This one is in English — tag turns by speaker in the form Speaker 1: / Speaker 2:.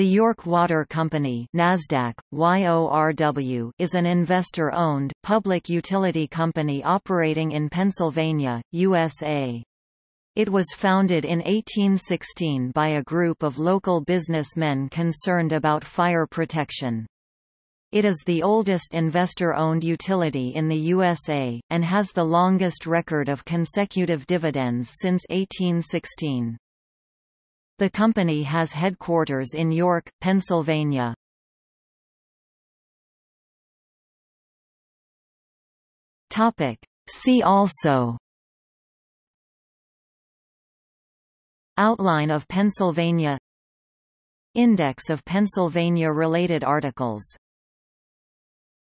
Speaker 1: The York Water Company NASDAQ, YORW, is an investor-owned, public utility company operating in Pennsylvania, USA. It was founded in 1816 by a group of local businessmen concerned about fire protection. It is the oldest investor-owned utility in the USA, and has the longest record of consecutive dividends since 1816. The company has headquarters in York, Pennsylvania. Topic. See also Outline of Pennsylvania Index of Pennsylvania-related articles